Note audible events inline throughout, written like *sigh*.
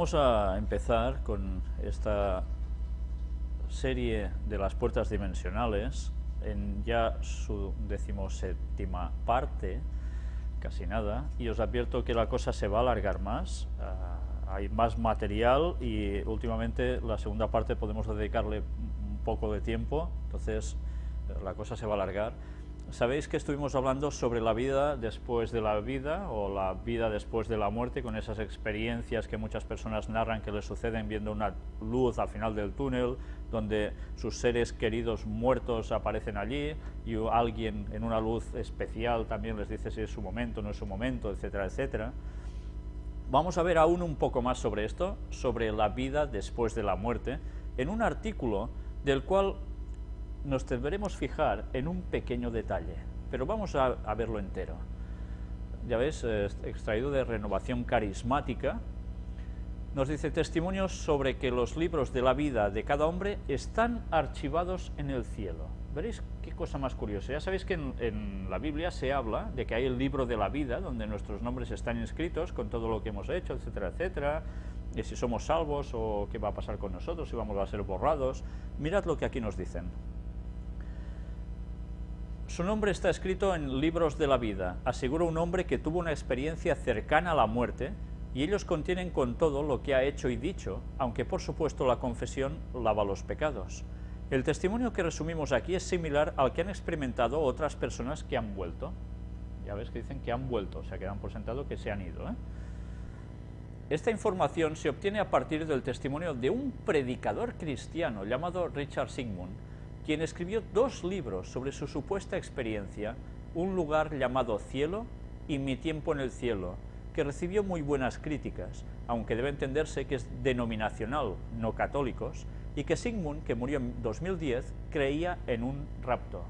Vamos a empezar con esta serie de las puertas dimensionales, en ya su decimoséptima parte, casi nada, y os advierto que la cosa se va a alargar más, uh, hay más material y últimamente la segunda parte podemos dedicarle un poco de tiempo, entonces la cosa se va a alargar. Sabéis que estuvimos hablando sobre la vida después de la vida o la vida después de la muerte con esas experiencias que muchas personas narran que les suceden viendo una luz al final del túnel donde sus seres queridos muertos aparecen allí y alguien en una luz especial también les dice si es su momento, no es su momento, etcétera, etcétera. Vamos a ver aún un poco más sobre esto, sobre la vida después de la muerte, en un artículo del cual nos deberemos fijar en un pequeño detalle, pero vamos a, verlo entero. Ya ves, eh, extraído de Renovación Carismática, nos dice testimonios sobre que los libros de la vida de cada hombre están archivados en el cielo. Veréis qué cosa más curiosa. Ya sabéis que en, en, la Biblia se habla de que hay el libro de la vida, donde nuestros nombres están inscritos con todo lo que hemos hecho, etcétera, etcétera, y si somos salvos o qué va a pasar con nosotros, si vamos a ser borrados. Mirad lo que aquí nos dicen. Su nombre está escrito en libros de la vida, asegura un hombre que tuvo una experiencia cercana a la muerte, y ellos contienen con todo lo que ha hecho y dicho, aunque por supuesto la confesión lava los pecados. El testimonio que resumimos aquí es similar al que han experimentado otras personas que han vuelto. Ya ves que dicen que han vuelto, o sea que dan por sentado que se han ido. ¿eh? Esta información se obtiene a partir del testimonio de un predicador cristiano llamado Richard Sigmund, quien escribió dos libros sobre su supuesta experiencia, Un lugar llamado Cielo y Mi tiempo en el cielo, que recibió muy buenas críticas, aunque debe entenderse que es denominacional, no católicos, y que Sigmund, que murió en 2010, creía en un rapto.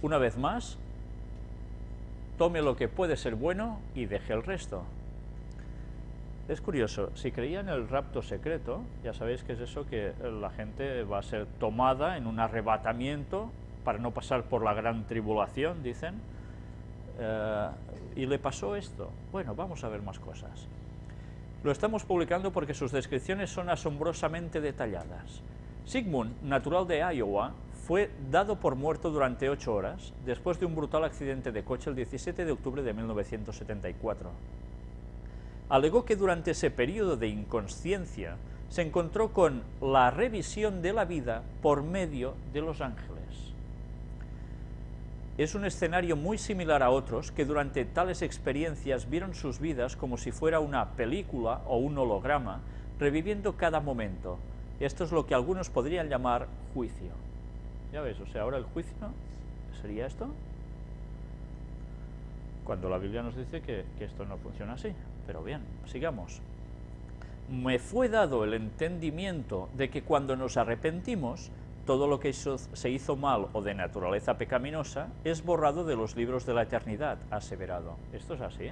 Una vez más, tome lo que puede ser bueno y deje el resto. Es curioso, si creía en el rapto secreto, ya sabéis que es eso que la gente va a ser tomada en un arrebatamiento para no pasar por la gran tribulación, dicen, eh, y le pasó esto. Bueno, vamos a ver más cosas. Lo estamos publicando porque sus descripciones son asombrosamente detalladas. Sigmund, natural de Iowa, fue dado por muerto durante ocho horas después de un brutal accidente de coche el 17 de octubre de 1974 alegó que durante ese periodo de inconsciencia se encontró con la revisión de la vida por medio de los ángeles. Es un escenario muy similar a otros que durante tales experiencias vieron sus vidas como si fuera una película o un holograma, reviviendo cada momento. Esto es lo que algunos podrían llamar juicio. Ya ves, o sea, ahora el juicio sería esto, cuando la Biblia nos dice que, que esto no funciona así. Pero bien, sigamos. Me fue dado el entendimiento de que cuando nos arrepentimos, todo lo que se hizo mal o de naturaleza pecaminosa es borrado de los libros de la eternidad, aseverado. ¿Esto es así?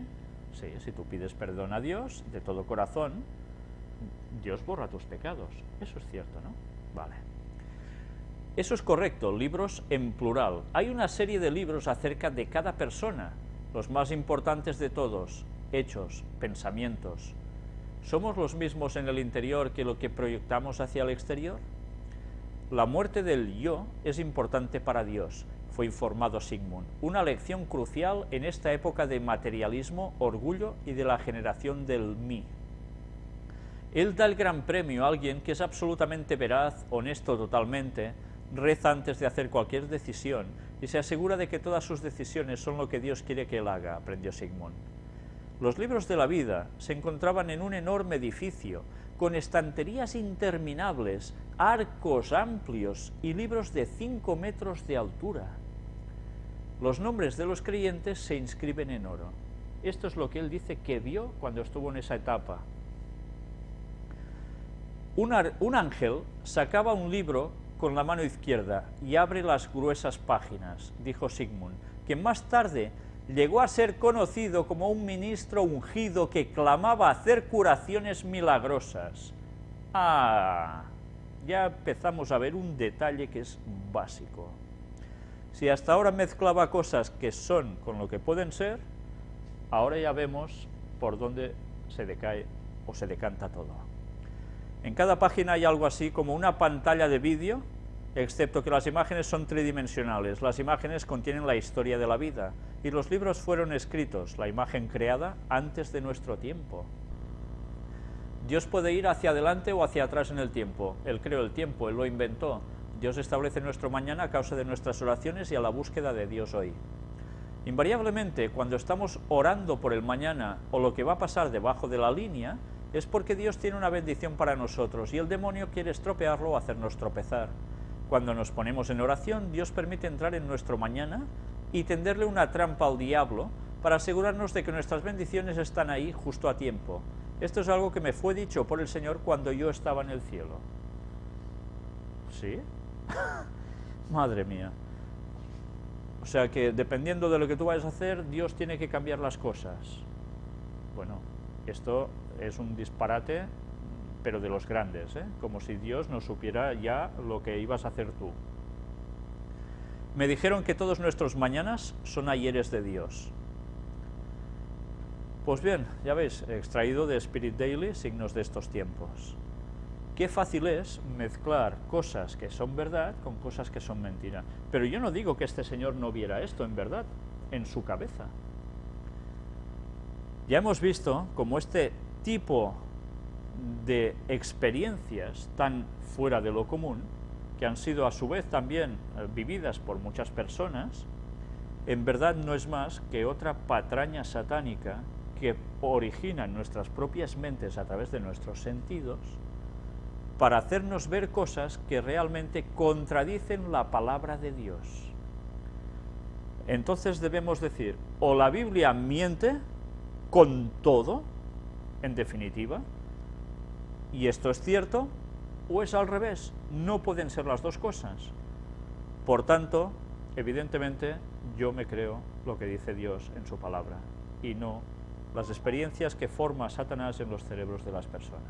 Sí, si tú pides perdón a Dios de todo corazón, Dios borra tus pecados. Eso es cierto, ¿no? Vale. Eso es correcto, libros en plural. Hay una serie de libros acerca de cada persona, los más importantes de todos, hechos, pensamientos, ¿somos los mismos en el interior que lo que proyectamos hacia el exterior? La muerte del yo es importante para Dios, fue informado Sigmund, una lección crucial en esta época de materialismo, orgullo y de la generación del mí. Él da el gran premio a alguien que es absolutamente veraz, honesto totalmente, reza antes de hacer cualquier decisión y se asegura de que todas sus decisiones son lo que Dios quiere que él haga, aprendió Sigmund. Los libros de la vida se encontraban en un enorme edificio, con estanterías interminables, arcos amplios y libros de 5 metros de altura. Los nombres de los creyentes se inscriben en oro. Esto es lo que él dice que vio cuando estuvo en esa etapa. Un, un ángel sacaba un libro con la mano izquierda y abre las gruesas páginas, dijo Sigmund, que más tarde llegó a ser conocido como un ministro ungido que clamaba hacer curaciones milagrosas. Ah, ya empezamos a ver un detalle que es básico. Si hasta ahora mezclaba cosas que son con lo que pueden ser, ahora ya vemos por dónde se decae o se decanta todo. En cada página hay algo así como una pantalla de vídeo, excepto que las imágenes son tridimensionales. Las imágenes contienen la historia de la vida, y los libros fueron escritos, la imagen creada, antes de nuestro tiempo. Dios puede ir hacia adelante o hacia atrás en el tiempo. Él creó el tiempo, Él lo inventó. Dios establece nuestro mañana a causa de nuestras oraciones y a la búsqueda de Dios hoy. Invariablemente, cuando estamos orando por el mañana o lo que va a pasar debajo de la línea, es porque Dios tiene una bendición para nosotros y el demonio quiere estropearlo o hacernos tropezar. Cuando nos ponemos en oración, Dios permite entrar en nuestro mañana y tenderle una trampa al diablo para asegurarnos de que nuestras bendiciones están ahí justo a tiempo. Esto es algo que me fue dicho por el Señor cuando yo estaba en el cielo. ¿Sí? *laughs* Madre mía. O sea que dependiendo de lo que tú vayas a hacer, Dios tiene que cambiar las cosas. Bueno, esto es un disparate, pero de los grandes, ¿eh? como si Dios no supiera ya lo que ibas a hacer tú. Me dijeron que todos nuestros mañanas son ayeres de Dios. Pues bien, ya veis, extraído de Spirit Daily signos de estos tiempos. Qué fácil es mezclar cosas que son verdad con cosas que son mentira. Pero yo no digo que este señor no viera esto en verdad, en su cabeza. Ya hemos visto cómo este tipo de experiencias tan fuera de lo común, que han sido a su vez también eh, vividas por muchas personas, en verdad no es más que otra patraña satánica que origina nuestras propias mentes a través de nuestros sentidos para hacernos ver cosas que realmente contradicen la palabra de Dios. Entonces debemos decir, o la Biblia miente con todo, en definitiva, y esto es cierto, o es al revés, no pueden ser las dos cosas. Por tanto, evidentemente, yo me creo lo que dice Dios en su palabra, y no las experiencias que forma Satanás en los cerebros de las personas.